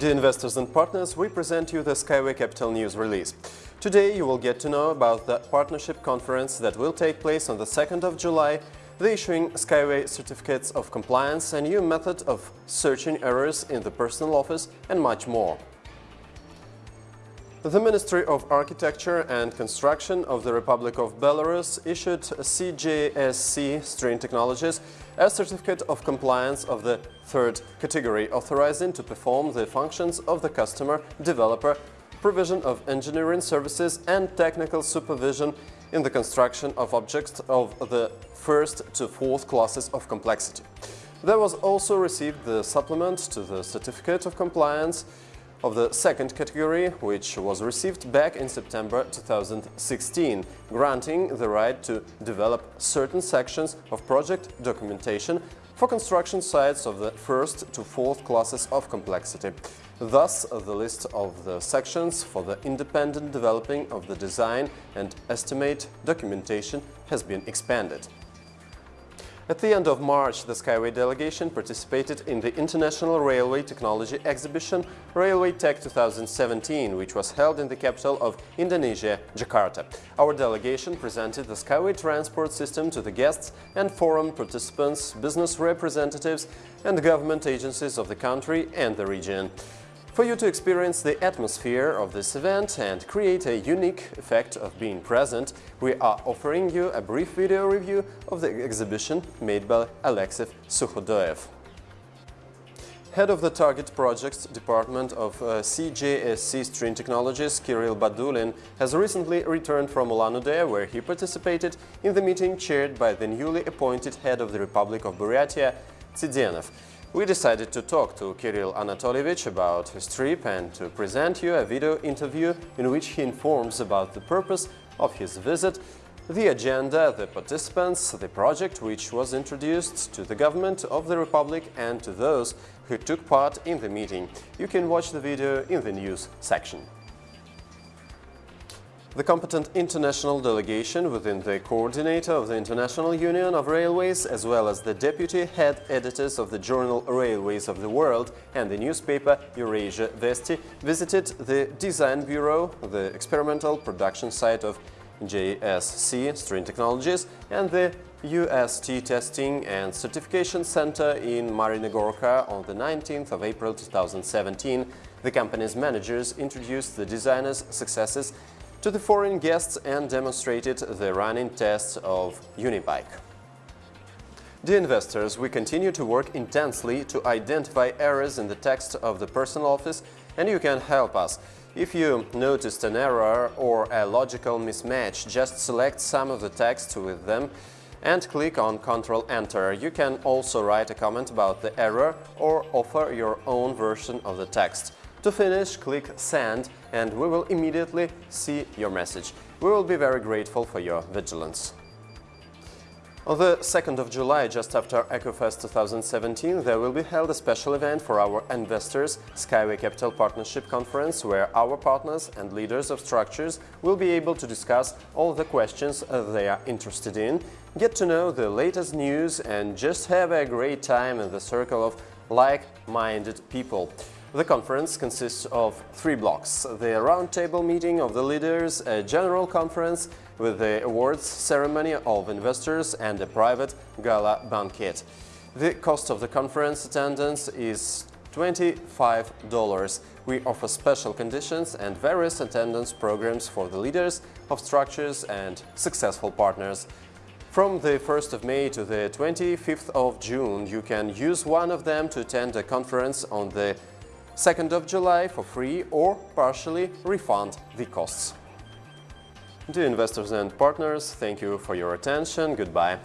Dear investors and partners, we present you the Skyway Capital News release. Today you will get to know about the partnership conference that will take place on the 2nd of July, the issuing Skyway certificates of compliance, a new method of searching errors in the personal office and much more. The Ministry of Architecture and Construction of the Republic of Belarus issued CJSC String Technologies a certificate of compliance of the third category, authorizing to perform the functions of the customer, developer, provision of engineering services and technical supervision in the construction of objects of the first to fourth classes of complexity. There was also received the supplement to the certificate of compliance of the second category, which was received back in September 2016, granting the right to develop certain sections of project documentation for construction sites of the first to fourth classes of complexity. Thus, the list of the sections for the independent developing of the design and estimate documentation has been expanded. At the end of March, the Skyway delegation participated in the International Railway Technology Exhibition Railway Tech 2017, which was held in the capital of Indonesia, Jakarta. Our delegation presented the Skyway transport system to the guests and forum participants, business representatives and government agencies of the country and the region. For you to experience the atmosphere of this event and create a unique effect of being present, we are offering you a brief video review of the exhibition made by Alexey Sukhodoyev. Head of the Target Projects Department of uh, CJSC String Technologies, Kirill Badulin, has recently returned from Ulan-Ude, where he participated in the meeting chaired by the newly appointed head of the Republic of Buryatia, Tsidenov. We decided to talk to Kirill Anatolievich about his trip and to present you a video interview in which he informs about the purpose of his visit, the agenda, the participants, the project which was introduced to the government of the Republic and to those who took part in the meeting. You can watch the video in the news section. The competent international delegation within the coordinator of the International Union of Railways, as well as the deputy head editors of the journal Railways of the World and the newspaper Eurasia Vesti, visited the Design Bureau, the experimental production site of JSC String Technologies and the UST Testing and Certification Center in Marinogorka on the 19th of April 2017. The company's managers introduced the designers' successes to the foreign guests and demonstrated the running tests of Unibike. Dear investors, we continue to work intensely to identify errors in the text of the personal office and you can help us. If you noticed an error or a logical mismatch, just select some of the text with them and click on Ctrl Enter. You can also write a comment about the error or offer your own version of the text. To finish, click Send and we will immediately see your message. We will be very grateful for your vigilance. On the 2nd of July, just after EcoFest 2017, there will be held a special event for our investors, Skyway Capital Partnership Conference, where our partners and leaders of structures will be able to discuss all the questions uh, they are interested in, get to know the latest news and just have a great time in the circle of like-minded people. The conference consists of three blocks. The roundtable meeting of the leaders, a general conference with the awards ceremony of investors and a private gala banquet. The cost of the conference attendance is $25. We offer special conditions and various attendance programs for the leaders of structures and successful partners. From the 1st of May to the 25th of June, you can use one of them to attend a conference on the 2nd of July for free or partially refund the costs. Dear investors and partners, thank you for your attention. Goodbye.